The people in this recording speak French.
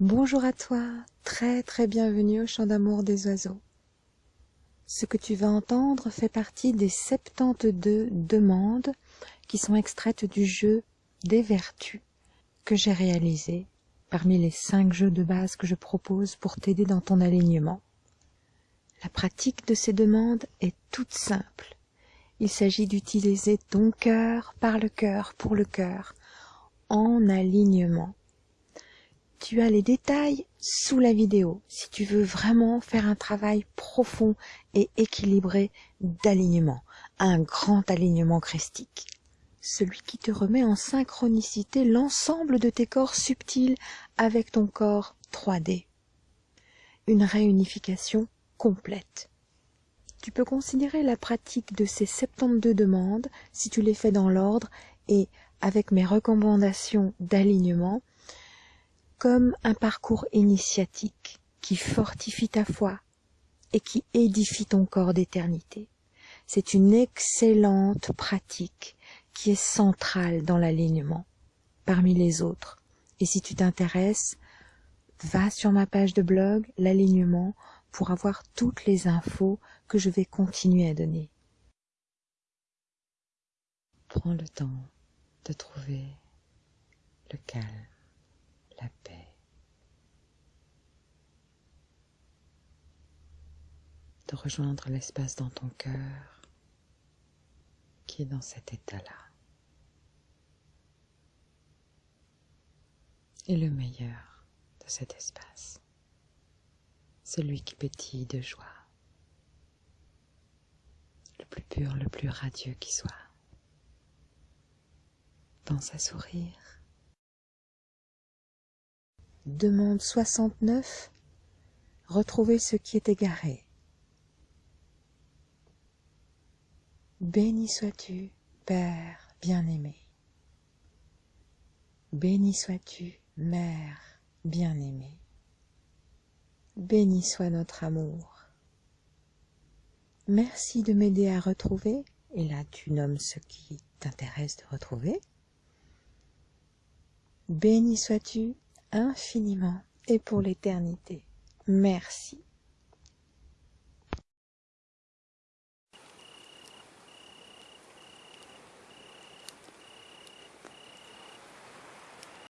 Bonjour à toi, très très bienvenue au chant d'amour des oiseaux. Ce que tu vas entendre fait partie des 72 demandes qui sont extraites du jeu des vertus que j'ai réalisé parmi les 5 jeux de base que je propose pour t'aider dans ton alignement. La pratique de ces demandes est toute simple. Il s'agit d'utiliser ton cœur par le cœur pour le cœur, en alignement. Tu as les détails sous la vidéo si tu veux vraiment faire un travail profond et équilibré d'alignement, un grand alignement christique. Celui qui te remet en synchronicité l'ensemble de tes corps subtils avec ton corps 3D. Une réunification complète. Tu peux considérer la pratique de ces 72 demandes, si tu les fais dans l'ordre et avec mes recommandations d'alignement, comme un parcours initiatique qui fortifie ta foi et qui édifie ton corps d'éternité. C'est une excellente pratique qui est centrale dans l'alignement parmi les autres. Et si tu t'intéresses, va sur ma page de blog, l'alignement, pour avoir toutes les infos que je vais continuer à donner. Prends le temps de trouver le calme, la paix. de rejoindre l'espace dans ton cœur qui est dans cet état-là. Et le meilleur de cet espace, celui qui pétille de joie, le plus pur, le plus radieux qui soit. Pense à sourire. Demande 69. Retrouver ce qui est égaré. Béni sois-tu, Père bien-aimé. Béni sois-tu, Mère bien-aimée. Béni soit notre amour. Merci de m'aider à retrouver, et là tu nommes ce qui t'intéresse de retrouver. Béni sois-tu infiniment et pour l'éternité. Merci.